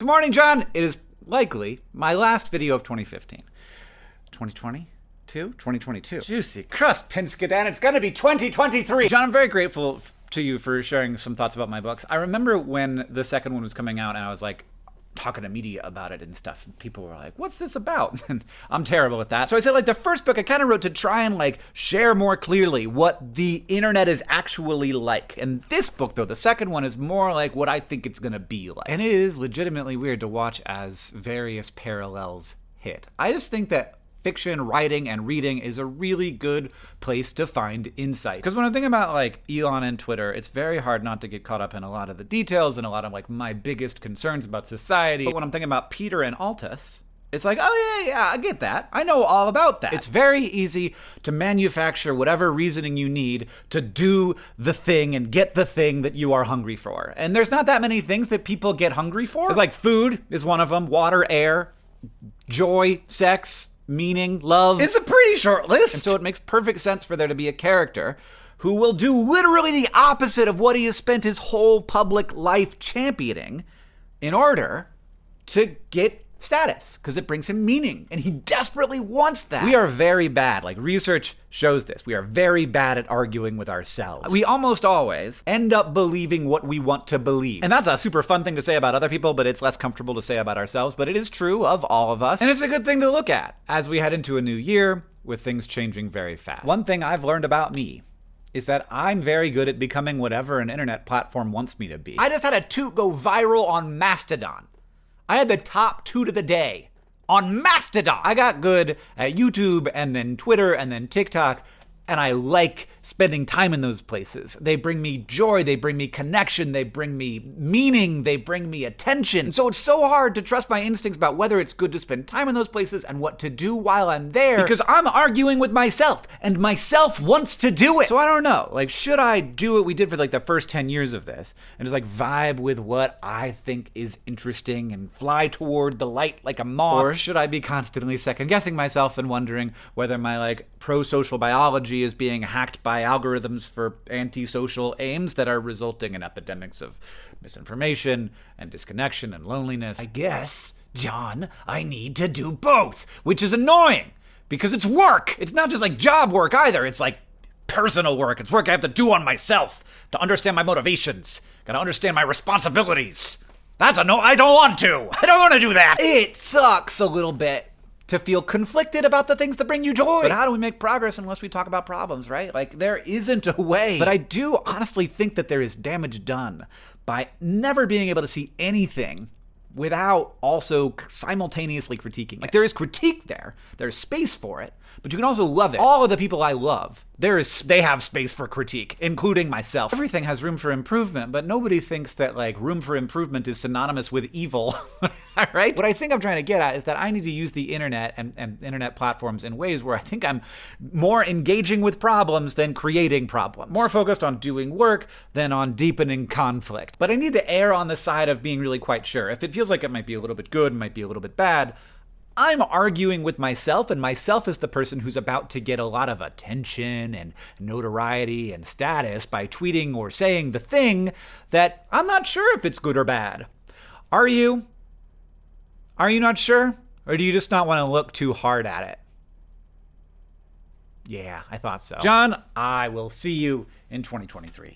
Good morning, John. It is likely my last video of 2015. 2020? 2022. Juicy crust, Pinskadan. It's gonna be 2023. John, I'm very grateful to you for sharing some thoughts about my books. I remember when the second one was coming out and I was like, talking to media about it and stuff. People were like, "What's this about?" And I'm terrible at that. So I said, like the first book, I kind of wrote to try and like share more clearly what the internet is actually like. And this book, though, the second one, is more like what I think it's gonna be like. And it is legitimately weird to watch as various parallels hit. I just think that fiction, writing, and reading is a really good place to find insight. Because when I'm thinking about like Elon and Twitter, it's very hard not to get caught up in a lot of the details and a lot of like my biggest concerns about society. But when I'm thinking about Peter and Altus, it's like, oh, yeah, yeah, I get that. I know all about that. It's very easy to manufacture whatever reasoning you need to do the thing and get the thing that you are hungry for. And there's not that many things that people get hungry for. It's like food is one of them, water, air, joy, sex, meaning, love. It's a pretty short list. And so it makes perfect sense for there to be a character who will do literally the opposite of what he has spent his whole public life championing in order to get status because it brings him meaning and he desperately wants that. We are very bad. Like research shows this. We are very bad at arguing with ourselves. We almost always end up believing what we want to believe. And that's a super fun thing to say about other people, but it's less comfortable to say about ourselves, but it is true of all of us. And it's a good thing to look at as we head into a new year with things changing very fast. One thing I've learned about me is that I'm very good at becoming whatever an internet platform wants me to be. I just had a toot go viral on Mastodon. I had the top toot of the day on Mastodon. I got good at YouTube and then Twitter and then TikTok, and I like spending time in those places. They bring me joy, they bring me connection, they bring me meaning, they bring me attention. So it's so hard to trust my instincts about whether it's good to spend time in those places and what to do while I'm there because I'm arguing with myself and myself wants to do it. So I don't know. Like, should I do what we did for like the first 10 years of this and just like vibe with what I think is interesting and fly toward the light like a moth? Or should I be constantly second guessing myself and wondering whether my like pro social biology is being hacked by algorithms for antisocial aims that are resulting in epidemics of misinformation and disconnection and loneliness. I guess, John, I need to do both, which is annoying because it's work. It's not just like job work either. It's like personal work. It's work I have to do on myself to understand my motivations. Gotta understand my responsibilities. That's a no, I don't want to. I don't want to do that. It sucks a little bit to feel conflicted about the things that bring you joy. But how do we make progress unless we talk about problems, right? Like, there isn't a way. But I do honestly think that there is damage done by never being able to see anything without also simultaneously critiquing. Like, there is critique there, there's space for it, but you can also love it. All of the people I love, there is they have space for critique, including myself. Everything has room for improvement, but nobody thinks that like room for improvement is synonymous with evil. right? What I think I'm trying to get at is that I need to use the internet and, and internet platforms in ways where I think I'm more engaging with problems than creating problems. More focused on doing work than on deepening conflict. But I need to err on the side of being really quite sure. If it feels like it might be a little bit good, might be a little bit bad, I'm arguing with myself, and myself is the person who's about to get a lot of attention and notoriety and status by tweeting or saying the thing that I'm not sure if it's good or bad. Are you? Are you not sure? Or do you just not want to look too hard at it? Yeah, I thought so. John, I will see you in 2023.